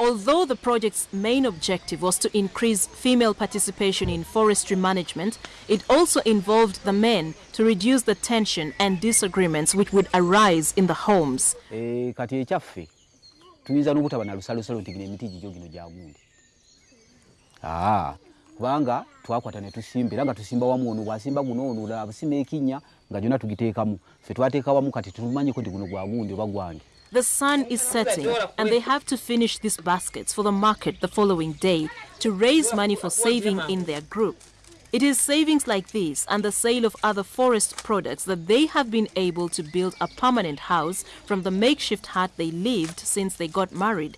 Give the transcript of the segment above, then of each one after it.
Although the project's main objective was to increase female participation in forestry management, it also involved the men to reduce the tension and disagreements which would arise in the homes. Eh, e, kati ekyaffe tuyinza n'obutaba na lusalosalo nti gino emiti gigyo gino gyagundi ah, kubanga twakwata ne tusimba era nga tusimba wamu ono bwasimba guno ono abusima ekinnya nga gyonna tugiteekamu. Ffe twateeka wamu kati tumanyiko nti guno gwagundi oba gwange The sun is setting, and they have to finish these baskets for the market the following day to raise money for saving in their group. It is savings like these and the sale of other forest products that they have been able to build a permanent house from the makeshift hut they lived since they got married.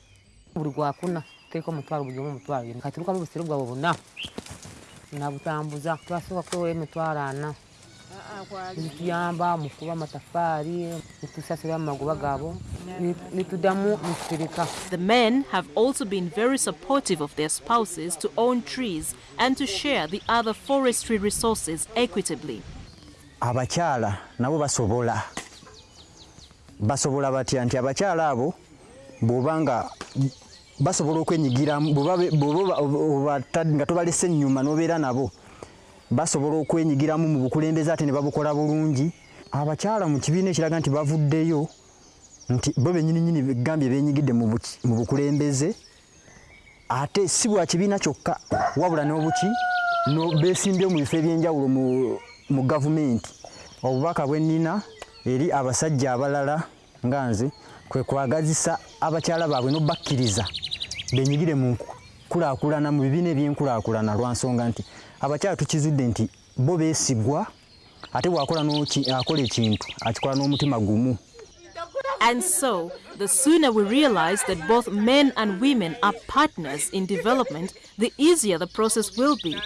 Nituyamba mu kuba amatafaali nitusasira mu magoba gaabo nituddamu nitutereka The men have also been very supportive of their spouses to own trees and to share the other forestry resources equitably. abakyala nabo basobola basobola batya nti abakyala abo bw'obanga basobola okwenyigiramu bw'oba nga tobalese ennyuma n'obeera nabo basobola okwenyigiramu mu bukulembeze ate ne babukola bulungi. Abakyala mu kibiina ekiraga nti bavuddeyo nti bo benyininyini gambye benyigidde mu bukulembeze ate si bwa kibiina kyokka wabula n'obuki no- beesimbye mu bifo ebyenjawulo mu gavumenti. Obubaka bwe nnina eri abasajja abalala nga nze kwe kwagazisa abakyala baabwe n'obakkiriza benyigire mu nkulaakulana mu bibiina ebyenkulaakulana lwa nsonga nti abakyala tukizudde nti bo beesigwa ate bw'akola akola ekintu akikola n'omutima gumu And so, the sooner we realize that both men and women are partners in development, the easier the process will be.